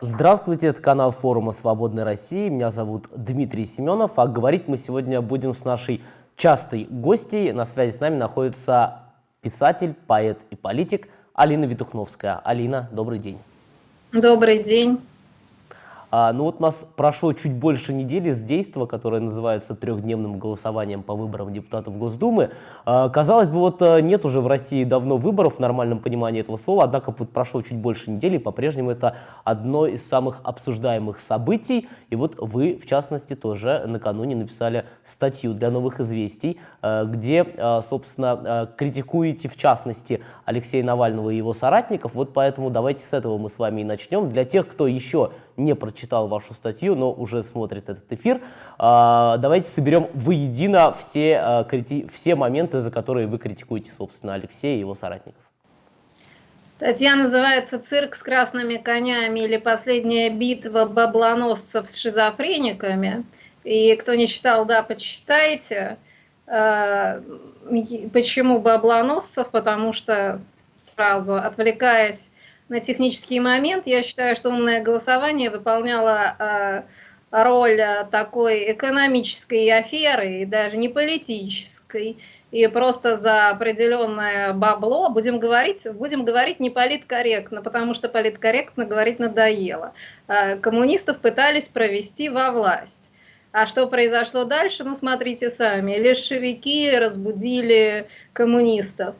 Здравствуйте, это канал форума «Свободной России». Меня зовут Дмитрий Семенов, а говорить мы сегодня будем с нашей частой гостьей. На связи с нами находится писатель, поэт и политик Алина Витухновская. Алина, добрый день. Добрый день. А, ну вот у нас прошло чуть больше недели с действия, которое называется трехдневным голосованием по выборам депутатов Госдумы. А, казалось бы, вот э, нет уже в России давно выборов в нормальном понимании этого слова, однако вот прошло чуть больше недели, по-прежнему это одно из самых обсуждаемых событий. И вот вы, в частности, тоже накануне написали статью для «Новых известий», э, где, э, собственно, критикуете, в частности, Алексея Навального и его соратников. Вот поэтому давайте с этого мы с вами и начнем. Для тех, кто еще не прочитал вашу статью, но уже смотрит этот эфир, а, давайте соберем воедино все, а, все моменты, за которые вы критикуете, собственно, Алексея и его соратников. Статья называется «Цирк с красными конями» или «Последняя битва баблоносцев с шизофрениками». И кто не читал, да, почитайте. А, почему баблоносцев? Потому что сразу, отвлекаясь на технический момент. Я считаю, что умное голосование выполняло э, роль э, такой экономической аферы, и даже не политической, и просто за определенное бабло будем говорить, будем говорить не политкорректно, потому что политкорректно говорить надоело. Э, коммунистов пытались провести во власть. А что произошло дальше, ну смотрите сами. Лешевики разбудили коммунистов.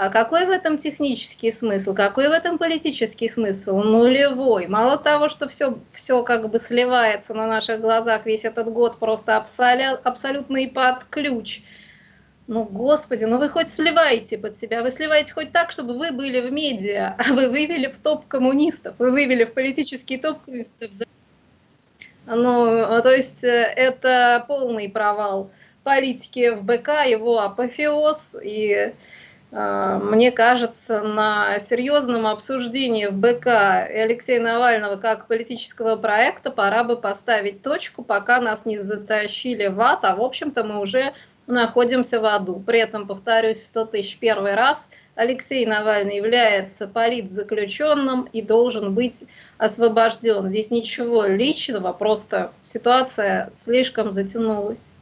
А какой в этом технический смысл? Какой в этом политический смысл? Нулевой. Мало того, что все, все как бы сливается на наших глазах весь этот год просто абсолют, абсолютно и под ключ. Ну, господи, ну вы хоть сливаете под себя, вы сливаете хоть так, чтобы вы были в медиа, а вы вывели в топ коммунистов, вы вывели в политический топ коммунистов. Ну, то есть э, это полный провал политики в БК, его апофеоз и мне кажется, на серьезном обсуждении в БК Алексея Навального как политического проекта пора бы поставить точку, пока нас не затащили в ад, а в общем-то мы уже находимся в аду. При этом, повторюсь, в 100 тысяч первый раз Алексей Навальный является политзаключенным и должен быть освобожден. Здесь ничего личного, просто ситуация слишком затянулась.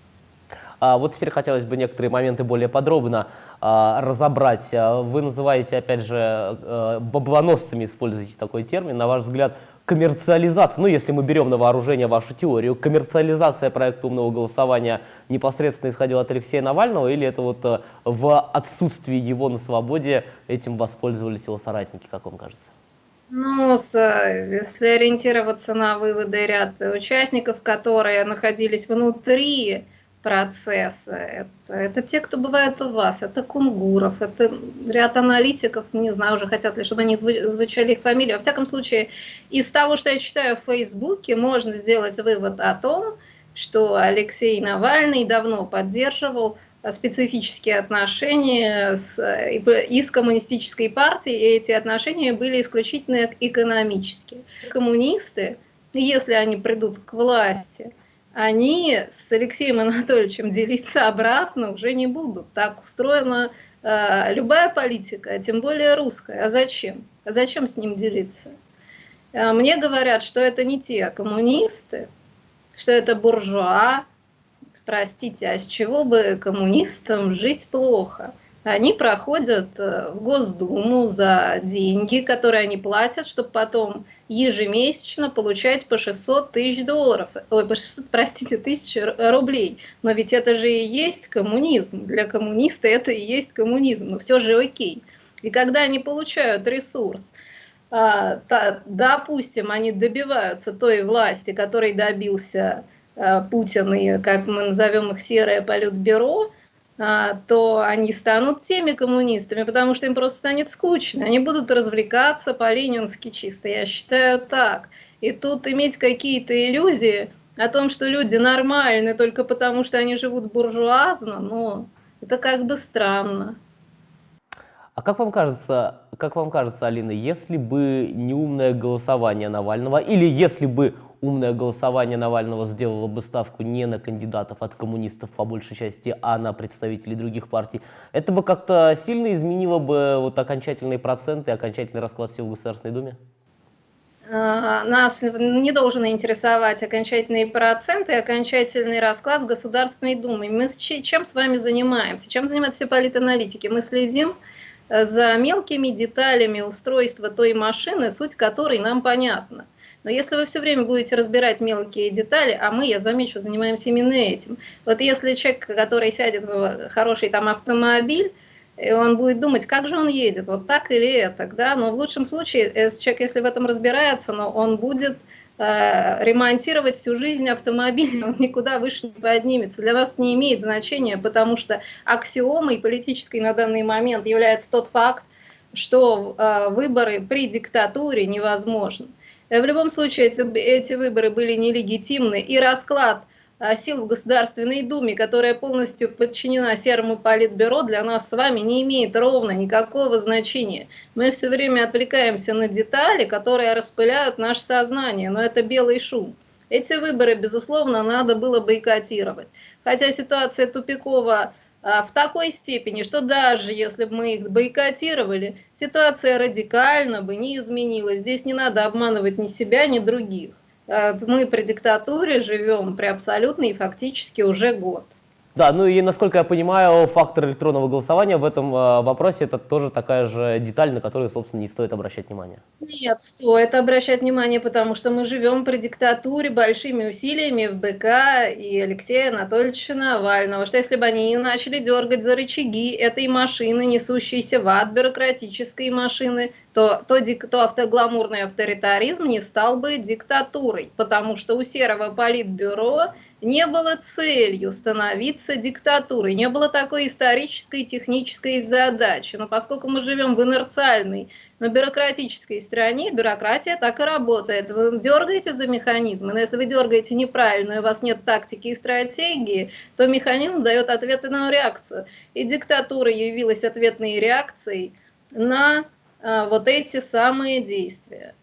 А вот теперь хотелось бы некоторые моменты более подробно а, разобрать. А, вы называете, опять же, а, баблоносцами, используете такой термин. На ваш взгляд, коммерциализация, ну если мы берем на вооружение вашу теорию, коммерциализация проекта умного голосования непосредственно исходила от Алексея Навального или это вот а, в отсутствии его на свободе этим воспользовались его соратники, как вам кажется? Ну, если ориентироваться на выводы ряд участников, которые находились внутри процесса. Это, это те, кто бывает у вас, это Кунгуров, это ряд аналитиков, не знаю, уже хотят ли, чтобы они звучали их фамилии. Во всяком случае, из того, что я читаю в Фейсбуке, можно сделать вывод о том, что Алексей Навальный давно поддерживал специфические отношения с, и с коммунистической партией, и эти отношения были исключительно экономические. Коммунисты, если они придут к власти, они с Алексеем Анатольевичем делиться обратно уже не будут. Так устроена э, любая политика, а тем более русская. А зачем? А зачем с ним делиться? Э, мне говорят, что это не те коммунисты, что это буржуа. Простите, а с чего бы коммунистам жить плохо? Они проходят э, в Госдуму за деньги, которые они платят, чтобы потом ежемесячно получать по 600 тысяч долларов, ой, по 600, простите, тысяч рублей. Но ведь это же и есть коммунизм. Для коммуниста это и есть коммунизм, но все же окей. И когда они получают ресурс, а, допустим, они добиваются той власти, которой добился а, Путин и, как мы назовем их, серое политбюро, а, то они станут теми коммунистами, потому что им просто станет скучно. Они будут развлекаться по-ленински чисто, я считаю так. И тут иметь какие-то иллюзии о том, что люди нормальны только потому, что они живут буржуазно, ну, это как бы странно. А как вам кажется, как вам кажется, Алина, если бы не умное голосование Навального, или если бы умное голосование Навального сделало бы ставку не на кандидатов от коммунистов по большей части, а на представителей других партий, это бы как-то сильно изменило бы вот окончательные проценты, окончательный расклад сил в Государственной Думе? А, нас не должен интересовать окончательные проценты, окончательный расклад Государственной Думы. Мы чем с вами занимаемся? Чем занимаются все политаналитики? Мы следим э, за мелкими деталями устройства той машины, суть которой нам понятна. Но если вы все время будете разбирать мелкие детали, а мы, я замечу, занимаемся именно этим. Вот если человек, который сядет в хороший там автомобиль, и он будет думать, как же он едет, вот так или это, да, но в лучшем случае э, человек, если в этом разбирается, но он будет э, ремонтировать всю жизнь автомобиль, он никуда выше не поднимется. Для нас не имеет значения, потому что аксиомой политической на данный момент является тот факт, что э, выборы при диктатуре невозможны. Э, в любом случае, это, эти выборы были нелегитимны, и расклад – а, сил в Государственной Думе, которая полностью подчинена Серому Политбюро, для нас с вами не имеет ровно никакого значения. Мы все время отвлекаемся на детали, которые распыляют наше сознание, но это белый шум. Эти выборы, безусловно, надо было бойкотировать. Хотя ситуация тупикова в такой степени, что даже если бы мы их бойкотировали, ситуация радикально бы не изменилась. Здесь не надо обманывать ни себя, ни других. Э, мы при диктатуре живем при абсолютной и фактически уже год. Да, ну и насколько я понимаю, фактор электронного голосования в этом э, вопросе это тоже такая же деталь, на которую, собственно, не стоит обращать внимание. Нет, стоит обращать внимание, потому что мы живем при диктатуре большими усилиями в БК и Алексея Анатольевича Навального, что если бы они не начали дергать за рычаги этой машины, несущейся в ад бюрократической машины, то, то, то автогламурный авторитаризм не стал бы диктатурой, потому что у серого политбюро не было целью становиться диктатурой, не было такой исторической технической задачи. Но поскольку мы живем в инерциальной, но бюрократической стране, бюрократия так и работает. Вы дергаете за механизмы, но если вы дергаете неправильно, и у вас нет тактики и стратегии, то механизм дает ответную реакцию. И диктатура явилась ответной реакцией на вот эти самые действия.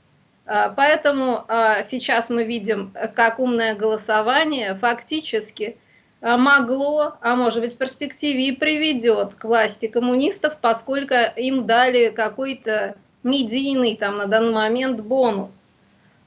А, поэтому а, сейчас мы видим, как умное голосование фактически а, могло, а может быть в перспективе и приведет к власти коммунистов, поскольку им дали какой-то медийный там на данный момент бонус.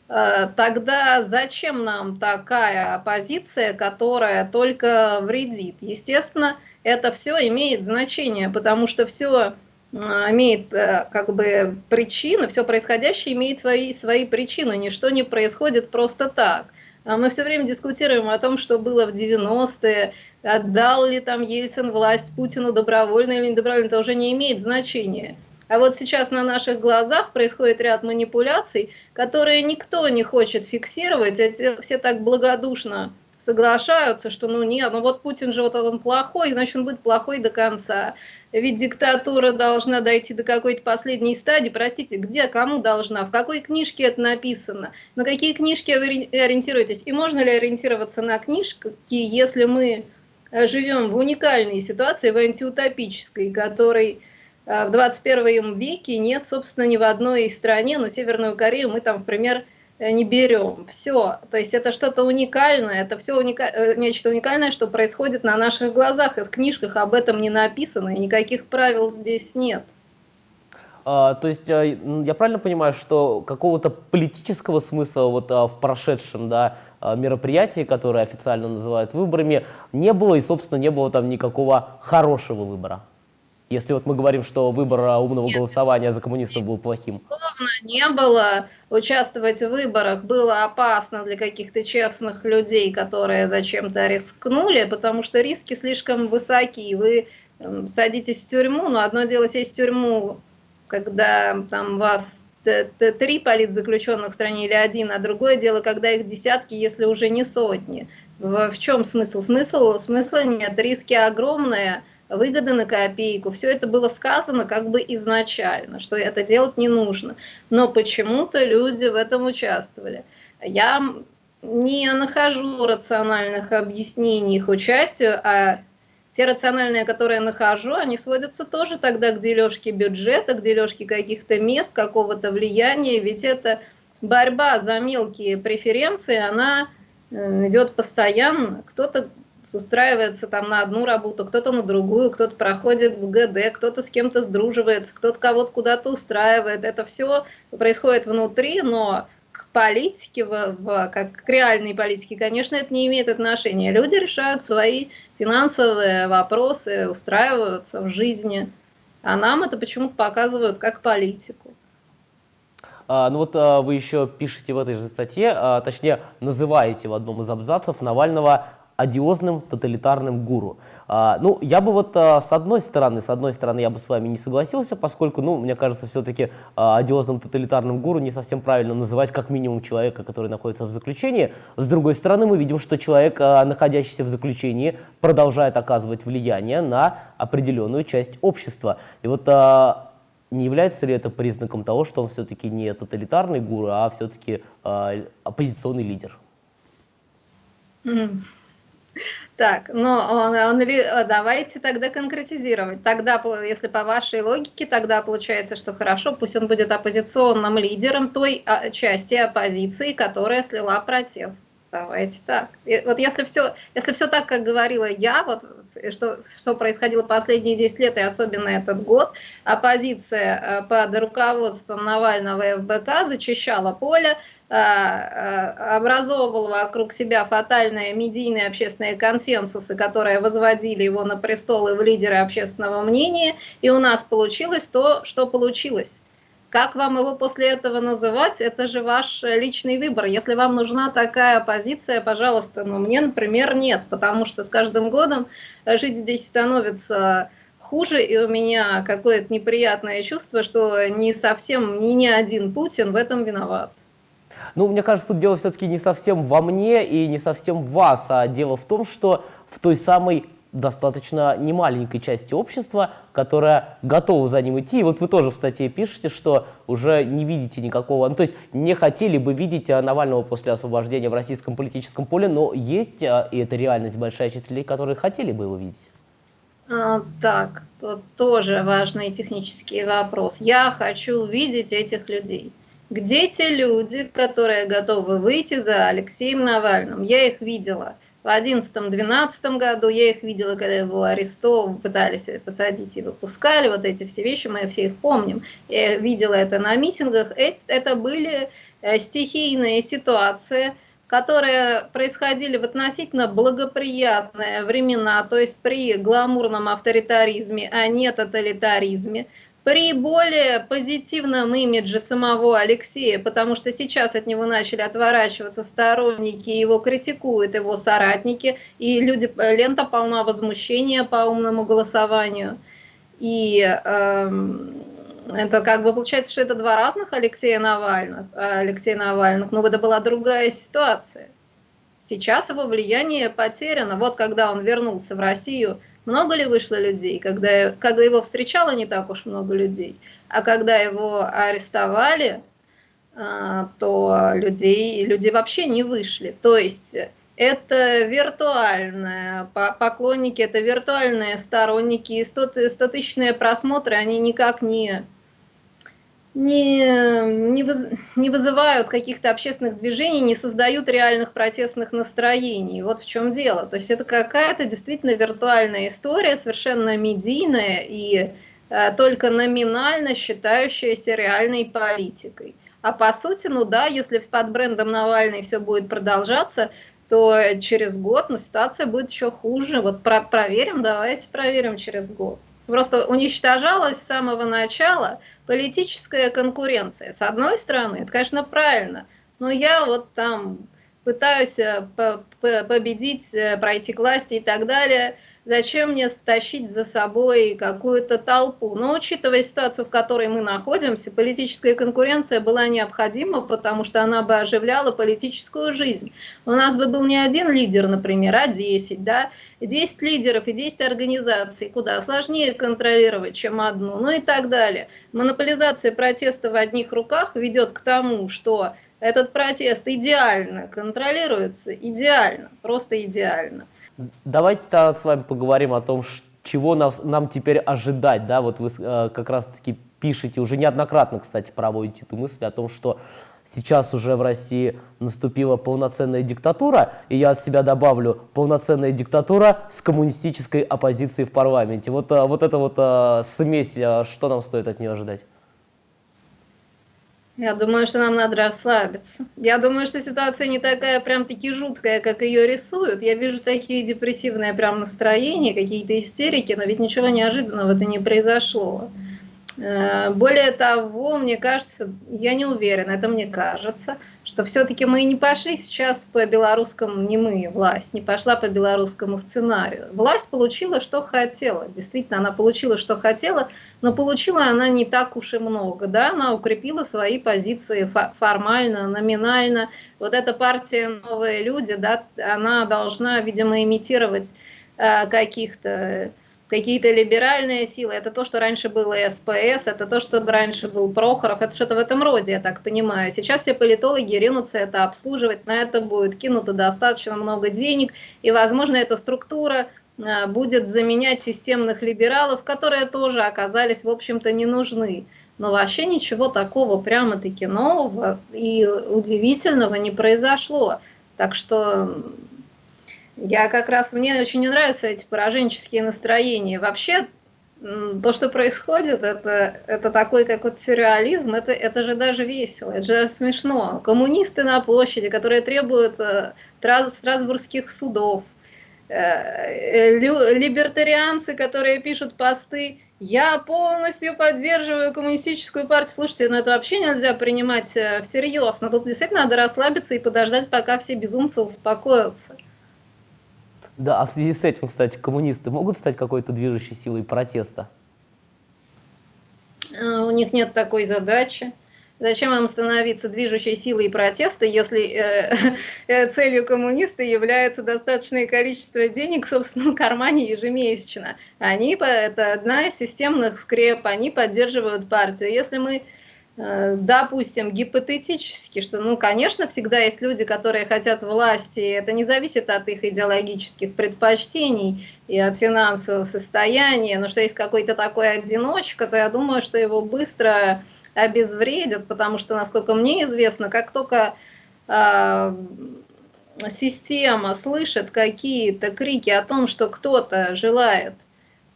Тогда зачем нам такая оппозиция, которая только вредит? Естественно, это все имеет значение, потому что все имеет э, как бы причины, все происходящее имеет свои, свои причины, ничто не происходит просто так. А мы все время дискутируем о том, что было в 90-е, отдал ли там Ельцин власть Путину добровольно или недобровольно, это уже не имеет значения. А вот сейчас на наших глазах происходит ряд манипуляций, которые никто не хочет фиксировать, эти все так благодушно соглашаются, что ну нет, ну вот Путин же вот он плохой, значит он будет плохой до конца. Ведь диктатура должна дойти до какой-то последней стадии. Простите, где, кому должна, в какой книжке это написано, на какие книжки вы ориентируетесь? И можно ли ориентироваться на книжки, если мы э, живем в уникальной ситуации, в антиутопической, которой э, в 21 веке нет, собственно, ни в одной стране, но Северную Корею мы там, например, Э, не берем. Все. То есть это что-то уникальное, это все уника... Э, нечто уникальное, что происходит на наших глазах, и в книжках об этом не написано, и никаких правил здесь нет. А, то есть э, я правильно понимаю, что какого-то политического смысла вот а, в прошедшем да, а, мероприятии, которое официально называют выборами, не было, и, собственно, не было там никакого хорошего выбора? Если вот мы говорим, что выбор а, умного Нет, голосования за коммунистов был плохим. Безусловно, не было. Участвовать в выборах было опасно для каких-то честных людей, которые зачем-то рискнули, потому что риски слишком высоки. Вы эм, садитесь в тюрьму, но одно дело сесть в тюрьму, когда там вас три политзаключенных в стране или один, а другое дело, когда их десятки, если уже не сотни. В, в чем смысл? Смысл? Смысла нет, риски огромные, выгоды на копейку. Все это было сказано как бы изначально, что это делать не нужно. Но почему-то люди в этом участвовали. Я не нахожу рациональных объяснений их участию, а те рациональные, которые нахожу, они сводятся тоже тогда к дележке бюджета, к дележке каких-то мест, какого-то влияния, ведь это борьба за мелкие преференции, она э, идет постоянно. Кто-то устраивается там на одну работу, кто-то на другую, кто-то проходит в ГД, кто-то с кем-то сдруживается, кто-то кого-то куда-то устраивает. Это все происходит внутри, но политике, в, в, как к реальной политике, конечно, это не имеет отношения. Люди решают свои финансовые вопросы, устраиваются в жизни, а нам это почему-то показывают как политику. А, ну вот а, вы еще пишете в этой же статье, а, точнее называете в одном из абзацев Навального одиозным тоталитарным гуру. А, ну, я бы вот а, с одной стороны, с одной стороны, я бы с вами не согласился, поскольку, ну, мне кажется, все-таки а, одиозным тоталитарным гуру не совсем правильно называть как минимум человека, который находится в заключении. С другой стороны, мы видим, что человек, а, находящийся в заключении, продолжает оказывать влияние на определенную часть общества. И вот а, не является ли это признаком того, что он все-таки не тоталитарный гуру, а все-таки а, оппозиционный лидер? Mm. Так, он, он, давайте тогда конкретизировать. Тогда, если по вашей логике, тогда получается, что хорошо, пусть он будет оппозиционным лидером той а, части оппозиции, которая слила протест. Давайте так. И вот если все, если все так, как говорила я, вот что, что происходило последние 10 лет и особенно этот год, оппозиция э, под руководством Навального и ФБК зачищала поле, э, э, образовывала вокруг себя фатальные медийные общественные консенсусы, которые возводили его на престол и в лидеры общественного мнения, и у нас получилось то, что получилось. Как вам его после этого называть, это же ваш личный выбор. Если вам нужна такая позиция, пожалуйста, но мне, например, нет, потому что с каждым годом жить здесь становится хуже, и у меня какое-то неприятное чувство, что не совсем, ни, ни один Путин в этом виноват. Ну, мне кажется, тут дело все-таки не совсем во мне и не совсем в вас, а дело в том, что в той самой достаточно немаленькой части общества, которая готова за ним идти. И вот вы тоже в статье пишете, что уже не видите никакого, ну, то есть не хотели бы видеть э, Навального после освобождения в российском политическом поле, но есть, э, и это реальность, большая часть людей, которые хотели бы его видеть. А, так, тут тоже важный технический вопрос. Я хочу видеть этих людей. Где те люди, которые готовы выйти за Алексеем Навальным? Я их видела – в 2011-2012 году я их видела, когда его арестовывали, пытались посадить и выпускали, вот эти все вещи, мы все их помним. Я видела это на митингах. Это были э, стихийные ситуации, которые происходили в относительно благоприятные времена, то есть при гламурном авторитаризме, а не тоталитаризме при более позитивном имидже самого Алексея, потому что сейчас от него начали отворачиваться сторонники, его критикуют его соратники, и люди, лента полна возмущения по умному голосованию. И эм, это как бы получается, что это два разных Алексея Навальных, Алексея Навальных, но это была другая ситуация. Сейчас его влияние потеряно. Вот когда он вернулся в Россию, много ли вышло людей, когда, когда его встречало не так уж много людей, а когда его арестовали, а, то людей, люди вообще не вышли. То есть это виртуальные поклонники, это виртуальные сторонники, и 100-тысячные просмотры, они никак не не, не, воз, не вызывают каких-то общественных движений, не создают реальных протестных настроений. Вот в чем дело. То есть это какая-то действительно виртуальная история, совершенно медийная и э, только номинально считающаяся реальной политикой. А по сути, ну да, если под брендом Навальный все будет продолжаться, то через год ну, ситуация будет еще хуже. Вот про проверим, давайте проверим через год. Просто уничтожалась с самого начала политическая конкуренция. С одной стороны, это, конечно, правильно, но я вот там пытаюсь э, победить, э, пройти к власти и так далее – зачем мне стащить за собой какую-то толпу. Но учитывая ситуацию, в которой мы находимся, политическая конкуренция была необходима, потому что она бы оживляла политическую жизнь. У нас бы был не один лидер, например, а 10, да, 10 лидеров и 10 организаций, куда сложнее контролировать, чем одну, ну и так далее. Монополизация протеста в одних руках ведет к тому, что этот протест идеально контролируется, идеально, просто идеально. Давайте тогда с вами поговорим о том, чего нас, нам теперь ожидать. Да? Вот вы э, как раз-таки пишете, уже неоднократно, кстати, проводите эту мысль о том, что сейчас уже в России наступила полноценная диктатура, и я от себя добавлю, полноценная диктатура с коммунистической оппозицией в парламенте. Вот, э, вот эта вот э, смесь, э, что нам стоит от нее ожидать? Я думаю, что нам надо расслабиться. Я думаю, что ситуация не такая прям-таки жуткая, как ее рисуют. Я вижу такие депрессивные прям настроения, какие-то истерики, но ведь ничего неожиданного это не произошло. Более того, мне кажется, я не уверена, это мне кажется, что все-таки мы не пошли сейчас по белорусскому, не мы, власть, не пошла по белорусскому сценарию. Власть получила, что хотела. Действительно, она получила, что хотела, но получила она не так уж и много. Да? Она укрепила свои позиции формально, номинально. Вот эта партия «Новые люди», да, она должна, видимо, имитировать э, каких-то какие-то либеральные силы, это то, что раньше было СПС, это то, что раньше был Прохоров, это что-то в этом роде, я так понимаю. Сейчас все политологи ринутся это обслуживать, на это будет кинуто достаточно много денег, и, возможно, эта структура а, будет заменять системных либералов, которые тоже оказались, в общем-то, не нужны. Но вообще ничего такого прямо-таки нового и удивительного не произошло. Так что я как раз, мне очень не нравятся эти пораженческие настроения. Вообще, то, что происходит, это, это такой как вот сюрреализм, это, это же даже весело, это же смешно. Коммунисты на площади, которые требуют э, страсбургских судов, э, э, либертарианцы, которые пишут посты, я полностью поддерживаю коммунистическую партию. Слушайте, ну это вообще нельзя принимать всерьез. Но тут действительно надо расслабиться и подождать, пока все безумцы успокоятся. Да, а в связи с этим, кстати, коммунисты могут стать какой-то движущей силой протеста? А, у них нет такой задачи. Зачем им становиться движущей силой протеста, если э, э, целью коммуниста является достаточное количество денег в собственном кармане ежемесячно? Они, это одна из системных скреп, они поддерживают партию. Если мы Э, допустим, гипотетически, что, ну, конечно, всегда есть люди, которые хотят власти, это не зависит от их идеологических предпочтений и от финансового состояния, но что есть какой-то такой одиночка, то я думаю, что его быстро обезвредят, потому что, насколько мне известно, как только э, система слышит какие-то крики о том, что кто-то желает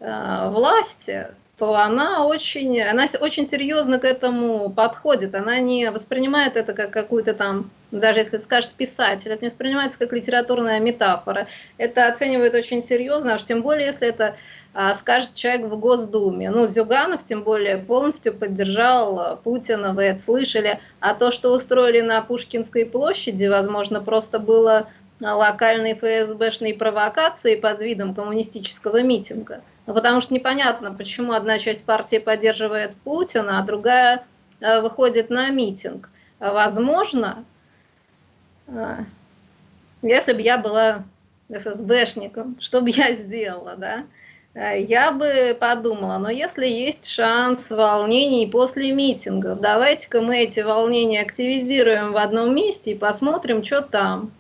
э, власти, то она очень, она очень серьезно к этому подходит. Она не воспринимает это как какую-то там, даже если скажет писатель, это не воспринимается как литературная метафора. Это оценивает очень серьезно, аж тем более, если это а, скажет человек в Госдуме. Ну, Зюганов, тем более, полностью поддержал Путина, вы это слышали. А то, что устроили на Пушкинской площади, возможно, просто было локальной ФСБшной провокацией под видом коммунистического митинга. Ну, потому что непонятно, почему одна часть партии поддерживает Путина, а другая э, выходит на митинг. Возможно, э, если бы я была ФСБшником, что бы я сделала, да? Э, я бы подумала, но если есть шанс волнений после митингов, давайте-ка мы эти волнения активизируем в одном месте и посмотрим, что там.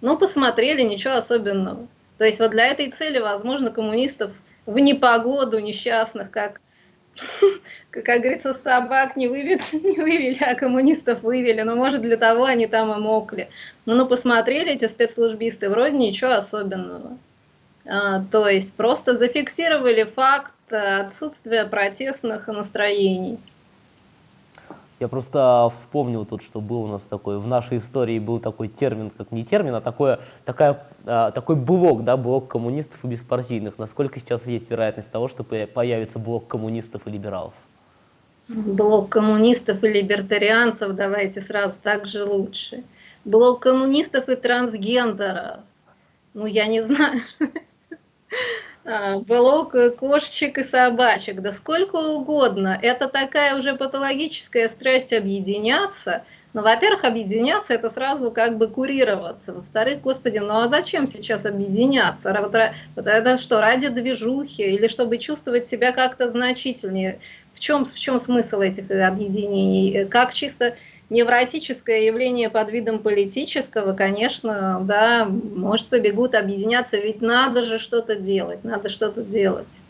Ну, посмотрели, ничего особенного. То есть вот для этой цели, возможно, коммунистов в непогоду несчастных, как, как, говорится, собак не, вывели, не вывели, а коммунистов вывели. Но, может, для того они там и мокли. Ну, ну посмотрели эти спецслужбисты, вроде ничего особенного. А, то есть просто зафиксировали факт отсутствия протестных настроений. Я просто вспомнил тут, что был у нас такой, в нашей истории был такой термин, как не термин, а такое, такая, а, такой блок, да, блок коммунистов и беспартийных. Насколько сейчас есть вероятность того, что появится блок коммунистов и либералов? Блок коммунистов и либертарианцев, давайте сразу так же лучше. Блок коммунистов и трансгендеров. Ну, я не знаю. Блок а, кошечек и собачек, да сколько угодно. Это такая уже патологическая страсть объединяться. Но, во-первых, объединяться – это сразу как бы курироваться. Во-вторых, господи, ну а зачем сейчас объединяться? Вот это что, ради движухи или чтобы чувствовать себя как-то значительнее? В чем, в чем смысл этих объединений? Как чисто невротическое явление под видом политического, конечно, да, может побегут объединяться, ведь надо же что-то делать, надо что-то делать.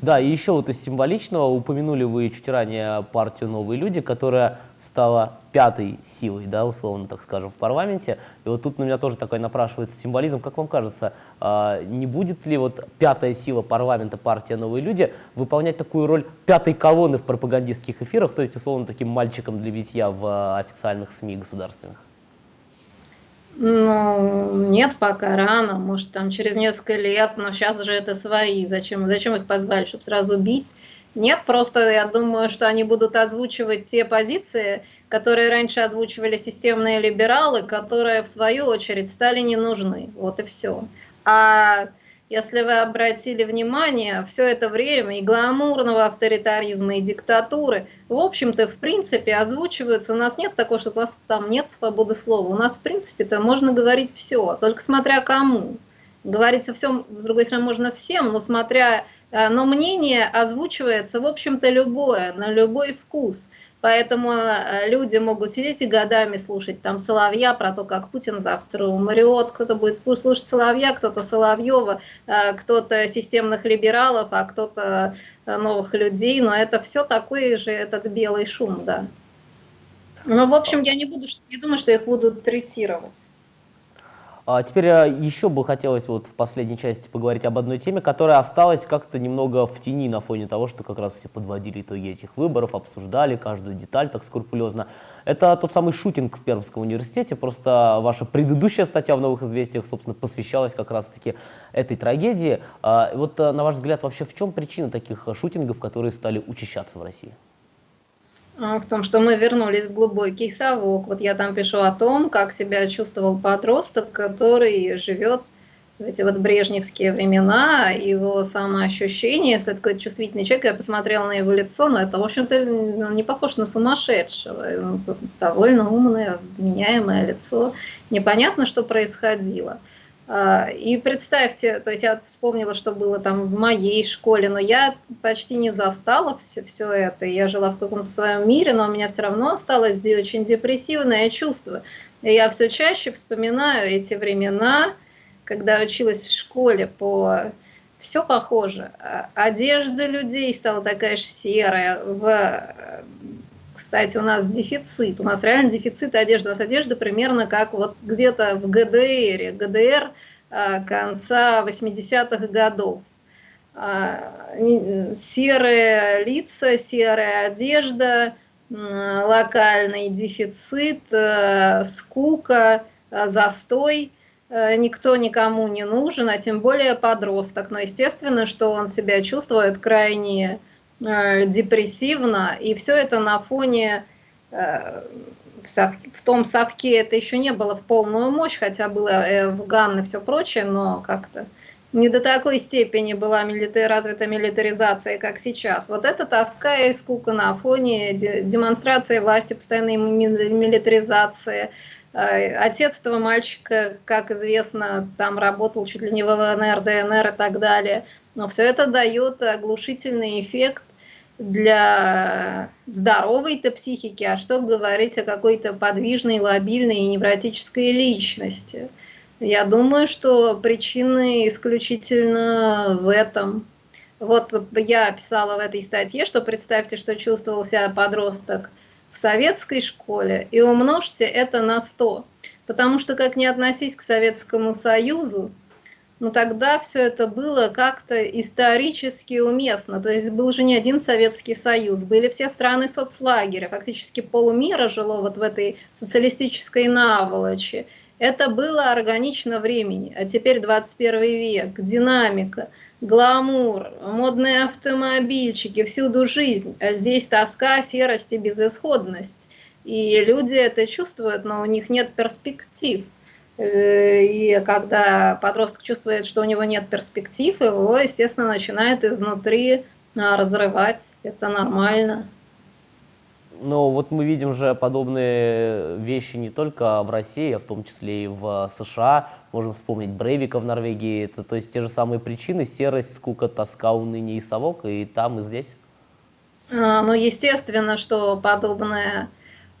Да, и еще вот из символичного упомянули вы чуть ранее партию «Новые люди», которая стала пятой силой, да, условно так скажем, в парламенте. И вот тут на меня тоже такой напрашивается символизм. Как вам кажется, а, не будет ли вот пятая сила парламента, партия «Новые люди» выполнять такую роль пятой колонны в пропагандистских эфирах, то есть, условно, таким мальчиком для битья в а, официальных СМИ государственных? Ну, нет, пока рано, может, там через несколько лет, но сейчас же это свои, зачем, зачем их позвали, чтобы сразу бить? Нет, просто я думаю, что они будут озвучивать те позиции, которые раньше озвучивали системные либералы, которые, в свою очередь, стали не нужны. Вот и все. А если вы обратили внимание, все это время и гламурного авторитаризма, и диктатуры, в общем-то, в принципе, озвучиваются. У нас нет такого, что у нас там нет свободы слова. У нас, в принципе-то, можно говорить все, только смотря кому. Говорить о всем, с другой стороны, можно всем, но смотря... Э, но мнение озвучивается, в общем-то, любое, на любой вкус. Поэтому э, люди могут сидеть и годами слушать там Соловья про то, как Путин завтра умрет, кто-то будет слушать Соловья, кто-то Соловьева, э, кто-то системных либералов, а кто-то э, новых людей, но это все такой же этот белый шум, да. Ну, в общем, я не буду, не думаю, что их будут третировать. А теперь э, еще бы хотелось вот в последней части поговорить об одной теме, которая осталась как-то немного в тени на фоне того, что как раз все подводили итоги этих выборов, обсуждали каждую деталь так скрупулезно. Это тот самый шутинг в Пермском университете. Просто ваша предыдущая статья в «Новых известиях», собственно, посвящалась как раз-таки этой трагедии. А вот э, на ваш взгляд, вообще в чем причина таких шутингов, которые стали учащаться в России? В том, что мы вернулись в глубокий совок. Вот я там пишу о том, как себя чувствовал подросток, который живет в эти вот брежневские времена, его самоощущение, если это какой-то чувствительный человек, я посмотрела на его лицо, но это, в общем-то, ну, не похож на сумасшедшего. Довольно умное, меняемое лицо. Непонятно, что происходило. А, и представьте, то есть я вспомнила, что было там в моей школе, но я почти не застала все, все это. Я жила в каком-то своем мире, но у меня все равно осталось очень депрессивное чувство. И я все чаще вспоминаю эти времена, когда училась в школе по... Все похоже. А, одежда людей стала такая же серая. В... Кстати, у нас дефицит. У нас реально дефицит одежды. У нас одежда примерно как вот где-то в ГДР. ГДР а, конца 80-х годов. А, серые лица, серая одежда, локальный дефицит, скука, застой – никто никому не нужен, а тем более подросток. Но естественно, что он себя чувствует крайне депрессивно, и все это на фоне, э, в том совке это еще не было в полную мощь, хотя было э, Афган и все прочее, но как-то не до такой степени была милита развита милитаризация, как сейчас. Вот эта тоска и скука на фоне демонстрации власти, постоянной милитаризации – Э, отец этого мальчика, как известно, там работал чуть ли не в ЛНР, ДНР и так далее. Но все это дает оглушительный эффект для здоровой-то психики, а что говорить о какой-то подвижной, лобильной и невротической личности. Я думаю, что причины исключительно в этом. Вот я писала в этой статье, что представьте, что чувствовал себя подросток – в советской школе и умножьте это на 100. Потому что как не относись к Советскому Союзу, но тогда все это было как-то исторически уместно. То есть был же не один Советский Союз, были все страны соцлагеря, фактически полумира жило вот в этой социалистической наволочи. Это было органично времени, а теперь 21 век, динамика – гламур, модные автомобильчики, всюду жизнь, а здесь тоска, серость и безысходность. И люди это чувствуют, но у них нет перспектив. Э, и когда подросток чувствует, что у него нет перспектив, его, естественно, начинает изнутри а, разрывать. Это нормально. Но вот мы видим же подобные вещи не только в России, а в том числе и в США. Можем вспомнить Брейвика в Норвегии. Это то есть те же самые причины, серость, скука, тоска, уныние и совок, и там, и здесь. А, ну, естественно, что подобные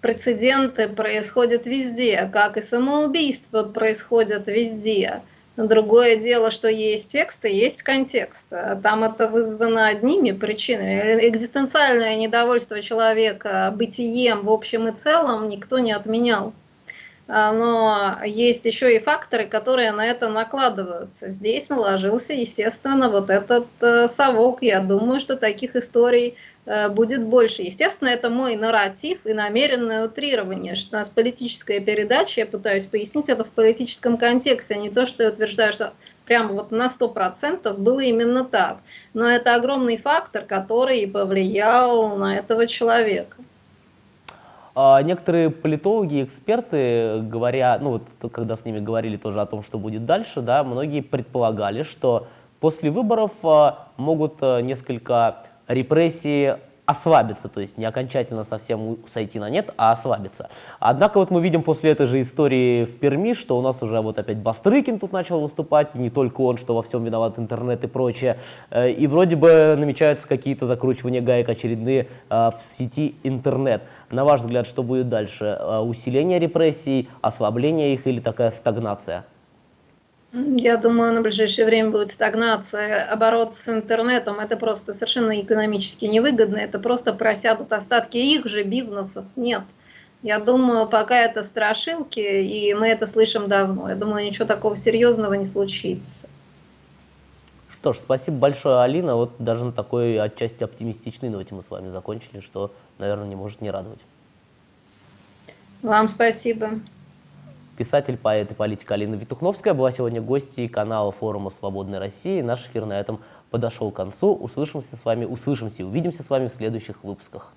прецеденты происходят везде, как и самоубийства происходят везде. Другое дело, что есть текст и есть контекст. Там это вызвано одними причинами. Экзистенциальное недовольство человека бытием в общем и целом никто не отменял. А, но есть еще и факторы, которые на это накладываются. Здесь наложился, естественно, вот этот э, совок. Я думаю, что таких историй э, будет больше. Естественно, это мой нарратив и намеренное утрирование, что у нас политическая передача, я пытаюсь пояснить это в политическом контексте, а не то, что я утверждаю, что прямо вот на 100% было именно так. Но это огромный фактор, который повлиял на этого человека. А некоторые политологи, эксперты, говоря, ну вот когда с ними говорили тоже о том, что будет дальше, да, многие предполагали, что после выборов а, могут а, несколько репрессии ослабиться, то есть не окончательно совсем сойти на нет, а ослабиться. Однако вот мы видим после этой же истории в Перми, что у нас уже вот опять Бастрыкин тут начал выступать, и не только он, что во всем виноват интернет и прочее. Э, и вроде бы намечаются какие-то закручивания гаек очередные э, в сети интернет. На ваш взгляд, что будет дальше? Э, усиление репрессий, ослабление их или такая стагнация? Я думаю, на ближайшее время будет стагнация. Оборот с интернетом – это просто совершенно экономически невыгодно. Это просто просядут остатки их же бизнесов. Нет. Я думаю, пока это страшилки, и мы это слышим давно. Я думаю, ничего такого серьезного не случится. Что ж, спасибо большое, Алина. Вот даже на такой отчасти оптимистичной ноте мы с вами закончили, что, наверное, не может не радовать. Вам спасибо. Писатель, поэт и политик Алина Витухновская была сегодня гостьей канала форума «Свободной России». Наш эфир на этом подошел к концу. Услышимся с вами, услышимся и увидимся с вами в следующих выпусках.